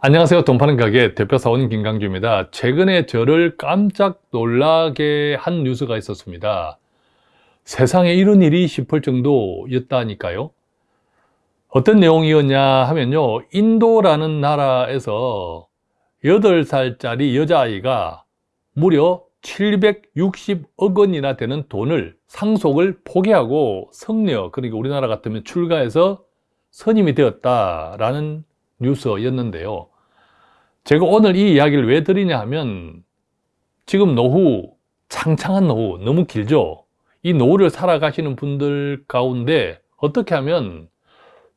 안녕하세요. 돈 파는 가게 대표 사원 김강주입니다. 최근에 저를 깜짝 놀라게 한 뉴스가 있었습니다. 세상에 이런 일이 싶을 정도였다니까요. 어떤 내용이었냐 하면요. 인도라는 나라에서 8살짜리 여자아이가 무려 760억 원이나 되는 돈을 상속을 포기하고 성녀, 그러니까 우리나라 같으면 출가해서 선임이 되었다라는 뉴스였는데요. 제가 오늘 이 이야기를 왜 드리냐 하면 지금 노후, 창창한 노후, 너무 길죠? 이 노후를 살아가시는 분들 가운데 어떻게 하면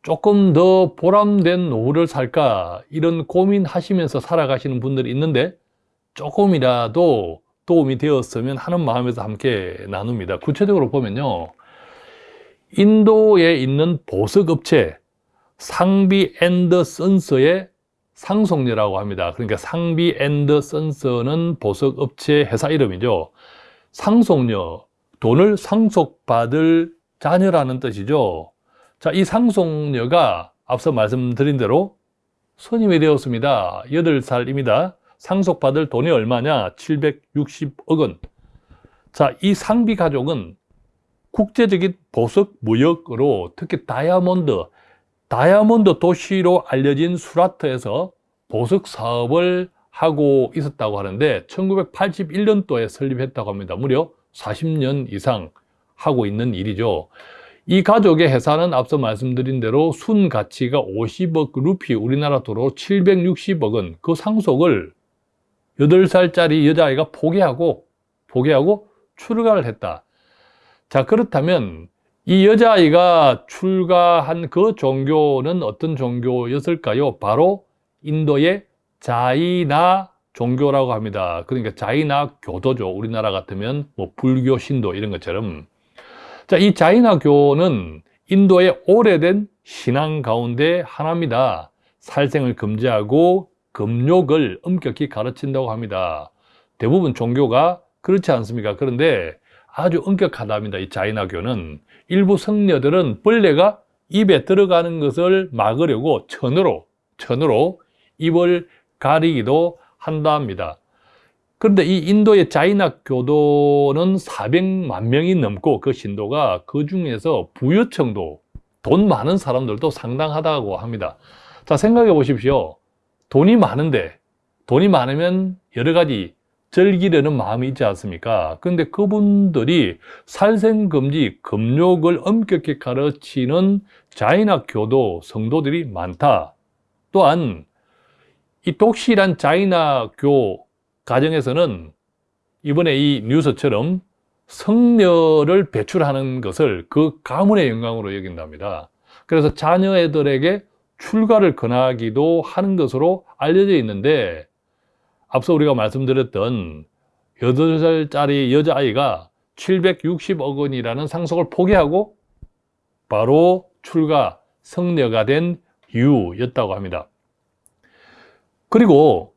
조금 더 보람된 노후를 살까 이런 고민하시면서 살아가시는 분들이 있는데 조금이라도 도움이 되었으면 하는 마음에서 함께 나눕니다. 구체적으로 보면요. 인도에 있는 보석업체 상비 앤더 선스의 상속녀라고 합니다. 그러니까 상비 앤더 선스는 보석업체 회사 이름이죠. 상속녀, 돈을 상속받을 자녀라는 뜻이죠. 자, 이 상속녀가 앞서 말씀드린 대로 선임이 되었습니다. 8살입니다. 상속받을 돈이 얼마냐? 760억 원. 자, 이 상비 가족은 국제적인 보석 무역으로 특히 다이아몬드, 다이아몬드 도시로 알려진 수라트에서 보석 사업을 하고 있었다고 하는데 1981년도에 설립했다고 합니다. 무려 40년 이상 하고 있는 일이죠. 이 가족의 회사는 앞서 말씀드린 대로 순 가치가 50억 루피, 우리나라 돈으로 760억 원, 그 상속을 8살짜리 여자아이가 포기하고, 포기하고 출가를 했다. 자, 그렇다면 이 여자아이가 출가한 그 종교는 어떤 종교였을까요? 바로 인도의 자이나 종교라고 합니다. 그러니까 자이나 교도죠. 우리나라 같으면 뭐 불교, 신도 이런 것처럼. 자, 이 자이나 교는 인도의 오래된 신앙 가운데 하나입니다. 살생을 금지하고 금욕을 엄격히 가르친다고 합니다. 대부분 종교가 그렇지 않습니까? 그런데 아주 엄격하답니다. 이 자이나교는 일부 성녀들은 벌레가 입에 들어가는 것을 막으려고 천으로 천으로 입을 가리기도 한답니다. 그런데 이 인도의 자이나 교도는 400만 명이 넘고 그 신도가 그 중에서 부유층도 돈 많은 사람들도 상당하다고 합니다. 자 생각해 보십시오. 돈이 많은데 돈이 많으면 여러 가지 즐기려는 마음이 있지 않습니까? 그런데 그분들이 살생금지, 금욕을 엄격히 가르치는 자이나 교도 성도들이 많다. 또한 이 독실한 자이나교 가정에서는 이번에 이 뉴스처럼 성녀를 배출하는 것을 그 가문의 영광으로 여긴답니다. 그래서 자녀애들에게 출가를 권하기도 하는 것으로 알려져 있는데 앞서 우리가 말씀드렸던 8살짜리 여자아이가 760억 원이라는 상속을 포기하고 바로 출가, 성녀가 된 이유였다고 합니다. 그리고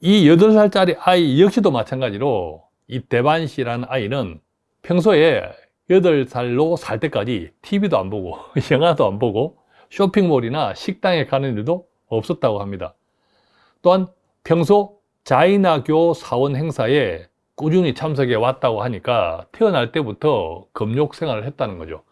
이 8살짜리 아이 역시도 마찬가지로 이 대반 씨라는 아이는 평소에 8살로 살 때까지 TV도 안 보고 영화도 안 보고 쇼핑몰이나 식당에 가는 일도 없었다고 합니다. 또한 평소 자이나교 사원 행사에 꾸준히 참석해 왔다고 하니까 태어날 때부터 금욕 생활을 했다는 거죠.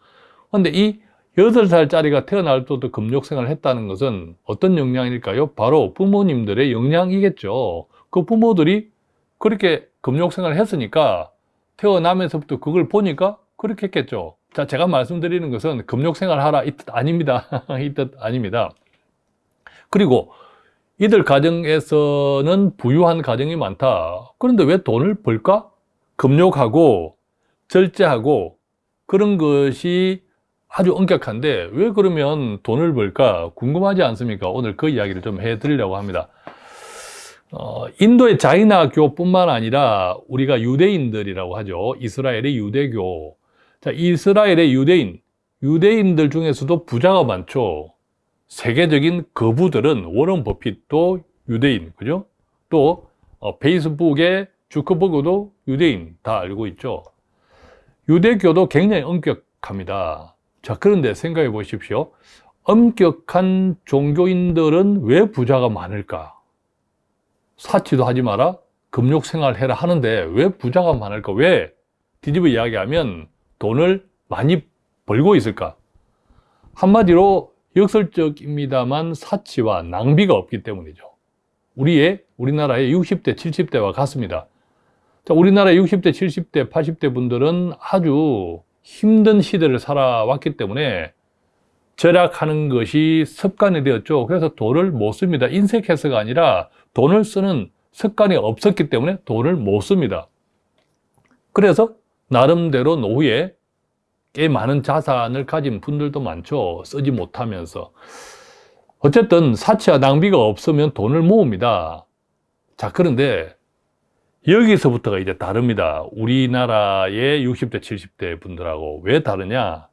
그런데 이 8살짜리가 태어날 때부터 금욕 생활을 했다는 것은 어떤 영향일까요? 바로 부모님들의 영향이겠죠. 그 부모들이 그렇게 금욕 생활을 했으니까 태어나면서부터 그걸 보니까 그렇게 했겠죠. 자, 제가 말씀드리는 것은 금욕 생활 하라 이 뜻 아닙니다. 이 뜻 아닙니다. 그리고 이들 가정에서는 부유한 가정이 많다. 그런데 왜 돈을 벌까? 금욕하고 절제하고 그런 것이 아주 엄격한데 왜 그러면 돈을 벌까 궁금하지 않습니까? 오늘 그 이야기를 좀 해드리려고 합니다. 어, 인도의 자이나교뿐만 아니라 우리가 유대인들이라고 하죠. 이스라엘의 유대교. 자, 이스라엘의 유대인, 유대인들 중에서도 부자가 많죠. 세계적인 거부들은 워런 버핏도 유대인, 그죠? 또 어, 페이스북의 주커버그도 유대인 다 알고 있죠. 유대교도 굉장히 엄격합니다. 자, 그런데 생각해 보십시오. 엄격한 종교인들은 왜 부자가 많을까? 사치도 하지 마라, 금욕 생활 해라 하는데 왜 부자가 많을까? 왜 뒤집어 이야기하면 돈을 많이 벌고 있을까? 한마디로 역설적입니다만 사치와 낭비가 없기 때문이죠. 우리의, 우리나라의 60대, 70대와 같습니다. 자, 우리나라의 60대, 70대, 80대 분들은 아주 힘든 시대를 살아왔기 때문에 절약하는 것이 습관이 되었죠. 그래서 돈을 못 씁니다. 인색해서가 아니라 돈을 쓰는 습관이 없었기 때문에 돈을 못 씁니다. 그래서 나름대로 노후에 꽤 많은 자산을 가진 분들도 많죠. 쓰지 못하면서. 어쨌든 사치와 낭비가 없으면 돈을 모읍니다. 자, 그런데 여기서부터가 이제 다릅니다. 우리나라의 60대, 70대 분들하고 왜 다르냐?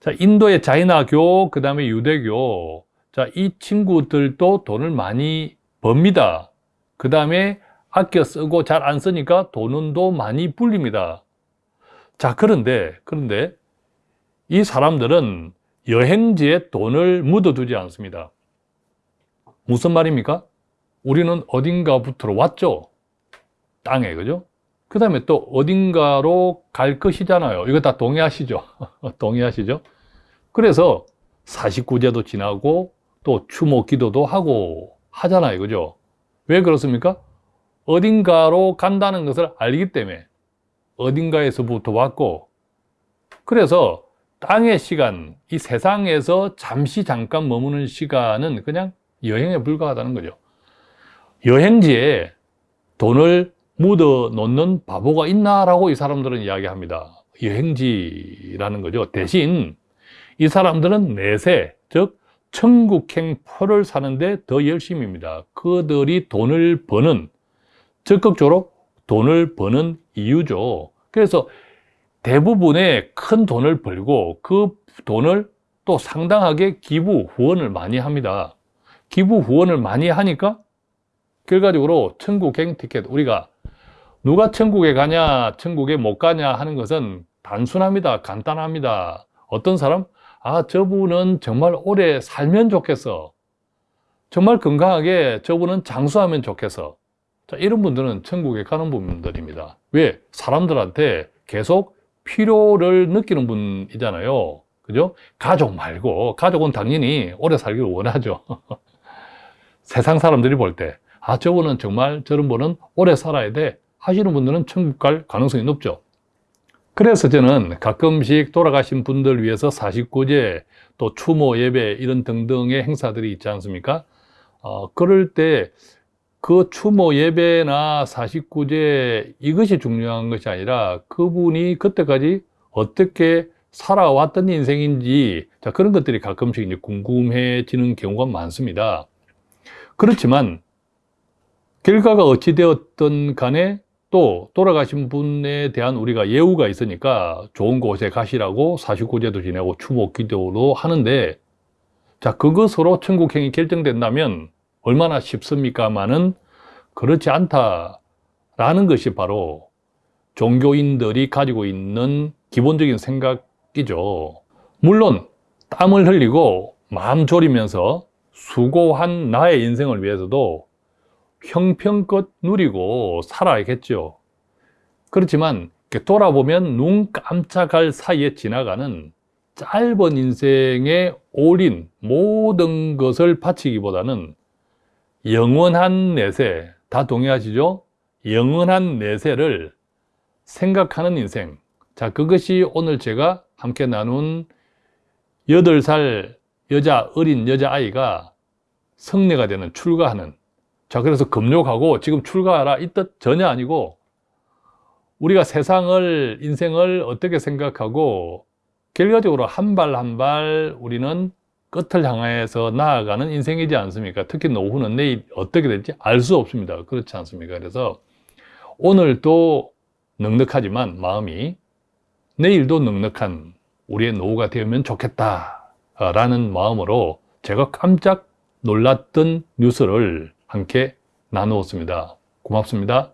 자, 인도의 자이나교, 그 다음에 유대교. 자, 이 친구들도 돈을 많이 법니다. 그 다음에 아껴 쓰고 잘 안 쓰니까 돈은 또 많이 불립니다. 자, 그런데, 그런데 이 사람들은 여행지에 돈을 묻어두지 않습니다. 무슨 말입니까? 우리는 어딘가부터 왔죠? 땅에, 그죠? 그 다음에 또 어딘가로 갈 것이잖아요. 이거 다 동의하시죠? 동의하시죠? 그래서 49제도 지나고 또 추모 기도도 하고 하잖아요. 그죠? 왜 그렇습니까? 어딘가로 간다는 것을 알기 때문에 어딘가에서부터 왔고 그래서 땅의 시간, 이 세상에서 잠시 잠깐 머무는 시간은 그냥 여행에 불과하다는 거죠. 여행지에 돈을 묻어 놓는 바보가 있나라고 이 사람들은 이야기합니다. 여행지라는 거죠. 대신 이 사람들은 내세, 즉 천국행 표를 사는데 더 열심입니다. 그들이 돈을 버는, 적극적으로 돈을 버는 이유죠. 그래서 대부분의 큰 돈을 벌고 그 돈을 또 상당하게 기부, 후원을 많이 합니다. 기부, 후원을 많이 하니까 결과적으로 천국행 티켓, 우리가 누가 천국에 가냐, 천국에 못 가냐 하는 것은 단순합니다. 간단합니다. 어떤 사람? 아, 저분은 정말 오래 살면 좋겠어. 정말 건강하게 저분은 장수하면 좋겠어. 자, 이런 분들은 천국에 가는 분들입니다. 왜? 사람들한테 계속 필요를 느끼는 분이잖아요. 그죠? 가족 말고, 가족은 당연히 오래 살기를 원하죠. 세상 사람들이 볼 때, 아, 저분은 정말 저런 분은 오래 살아야 돼. 하시는 분들은 천국 갈 가능성이 높죠. 그래서 저는 가끔씩 돌아가신 분들 위해서 49제, 또 추모 예배 이런 등등의 행사들이 있지 않습니까? 어, 그럴 때 그 추모 예배나 49제 이것이 중요한 것이 아니라 그분이 그때까지 어떻게 살아왔던 인생인지 자, 그런 것들이 가끔씩 이제 궁금해지는 경우가 많습니다. 그렇지만 결과가 어찌 되었든 간에 또 돌아가신 분에 대한 우리가 예우가 있으니까 좋은 곳에 가시라고 49제도 지내고 추모 기도도 하는데 자 그것으로 천국행이 결정된다면 얼마나 쉽습니까만은 그렇지 않다라는 것이 바로 종교인들이 가지고 있는 기본적인 생각이죠. 물론 땀을 흘리고 마음 졸이면서 수고한 나의 인생을 위해서도 형편껏 누리고 살아야겠죠. 그렇지만 돌아보면 눈 깜짝할 사이에 지나가는 짧은 인생의 올인 모든 것을 바치기보다는 영원한 내세 다 동의하시죠? 영원한 내세를 생각하는 인생 자 그것이 오늘 제가 함께 나눈 8살 여자 어린 여자아이가 성례가 되는 출가하는 자, 그래서 금욕하고 지금 출가하라 이 뜻 전혀 아니고 우리가 세상을, 인생을 어떻게 생각하고 결과적으로 한 발 한 발 우리는 끝을 향해서 나아가는 인생이지 않습니까? 특히 노후는 내일 어떻게 될지 알 수 없습니다. 그렇지 않습니까? 그래서 오늘도 넉넉하지만 마음이 내일도 넉넉한 우리의 노후가 되면 좋겠다라는 마음으로 제가 깜짝 놀랐던 뉴스를 함께 나누었습니다. 고맙습니다.